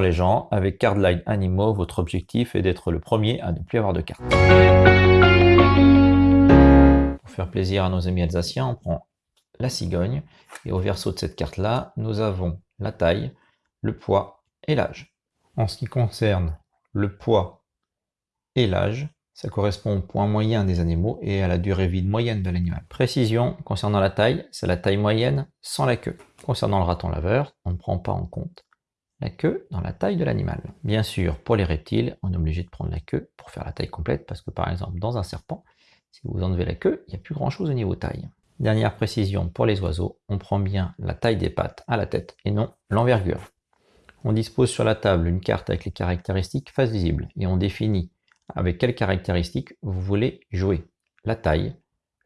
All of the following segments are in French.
les gens, avec Cardline Animo, votre objectif est d'être le premier à ne plus avoir de cartes. Pour faire plaisir à nos amis alsaciens, on prend la cigogne, et au verso de cette carte-là, nous avons la taille, le poids et l'âge. En ce qui concerne le poids et l'âge, ça correspond au point moyen des animaux et à la durée vie moyenne de l'animal. Précision, concernant la taille, c'est la taille moyenne sans la queue. Concernant le raton laveur, on ne prend pas en compte la queue dans la taille de l'animal. Bien sûr, pour les reptiles, on est obligé de prendre la queue pour faire la taille complète, parce que par exemple, dans un serpent, si vous enlevez la queue, il n'y a plus grand chose au niveau taille. Dernière précision, pour les oiseaux, on prend bien la taille des pattes à la tête et non l'envergure. On dispose sur la table une carte avec les caractéristiques face visible et on définit avec quelles caractéristiques vous voulez jouer. La taille,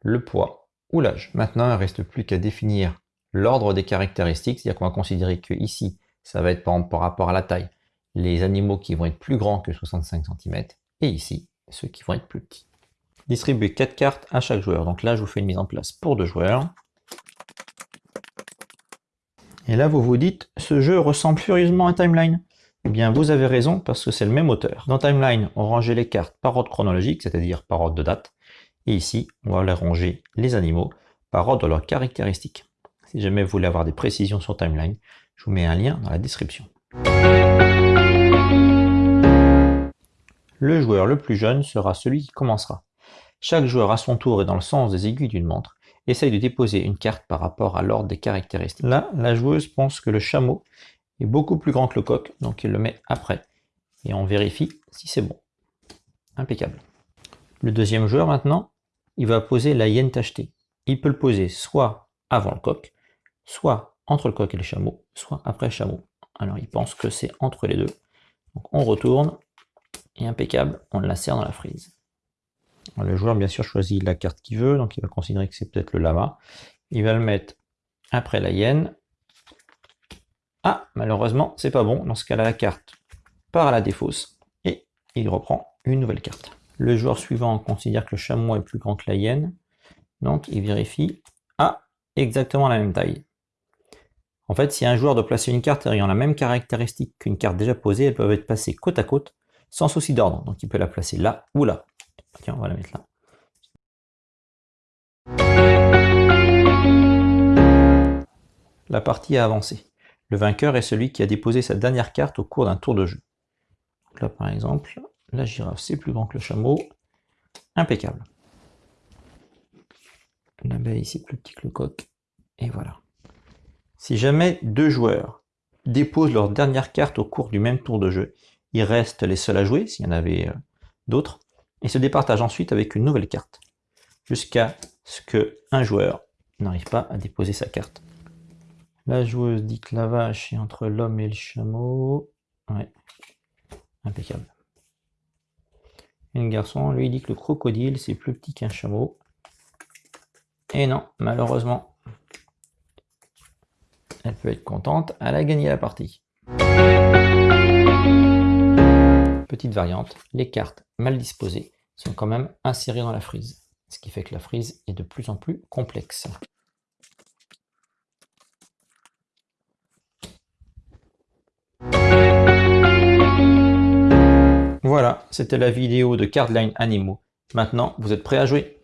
le poids ou l'âge. Maintenant, il ne reste plus qu'à définir l'ordre des caractéristiques, c'est-à-dire qu'on va considérer que ici, ça va être par, rapport à la taille, les animaux qui vont être plus grands que 65 cm, et ici, ceux qui vont être plus petits. Distribuer 4 cartes à chaque joueur. Donc là, je vous fais une mise en place pour deux joueurs. Et là, vous vous dites, ce jeu ressemble furieusement à Timeline. Eh bien, vous avez raison, parce que c'est le même auteur. Dans Timeline, on rangeait les cartes par ordre chronologique, c'est-à-dire par ordre de date. Et ici, on va les ranger les animaux par ordre de leurs caractéristiques. Si jamais vous voulez avoir des précisions sur Timeline, je vous mets un lien dans la description. Le joueur le plus jeune sera celui qui commencera. Chaque joueur à son tour et dans le sens des aiguilles d'une montre essaye de déposer une carte par rapport à l'ordre des caractéristiques. Là, la joueuse pense que le chameau est beaucoup plus grand que le coq, donc il le met après. Et on vérifie si c'est bon. Impeccable. Le deuxième joueur maintenant, il va poser la hyène tachetée. Il peut le poser soit avant le coq, soit entre le coq et le chameau, soit après chameau. Alors il pense que c'est entre les deux. Donc on retourne, et impeccable, on la serre dans la frise. Le joueur bien sûr choisit la carte qu'il veut, donc il va considérer que c'est peut-être le lama. Il va le mettre après la hyène, ah, malheureusement, c'est pas bon. Dans ce cas-là, la carte part à la défausse et il reprend une nouvelle carte. Le joueur suivant considère que le chameau est plus grand que la hyène, donc il vérifie. Ah, exactement la même taille. En fait, si un joueur doit placer une carte ayant la même caractéristique qu'une carte déjà posée, elles peuvent être placées côte à côte, sans souci d'ordre. Donc il peut la placer là ou là. Tiens, on va la mettre là. La partie a avancé. Le vainqueur est celui qui a déposé sa dernière carte au cours d'un tour de jeu. là, par exemple, la girafe, c'est plus grand que le chameau. Impeccable. L'abeille, c'est plus petit que le coq. Et voilà. Si jamais deux joueurs déposent leur dernière carte au cours du même tour de jeu, ils restent les seuls à jouer, s'il y en avait euh, d'autres, et se départagent ensuite avec une nouvelle carte, jusqu'à ce qu'un joueur n'arrive pas à déposer sa carte. La joueuse dit que la vache est entre l'homme et le chameau. Ouais, impeccable. Et garçon, lui, dit que le crocodile, c'est plus petit qu'un chameau. Et non, malheureusement, peut être contente, elle a gagné la partie. Petite variante, les cartes mal disposées sont quand même insérées dans la frise, ce qui fait que la frise est de plus en plus complexe. Voilà, c'était la vidéo de Cardline Animaux. Maintenant, vous êtes prêts à jouer?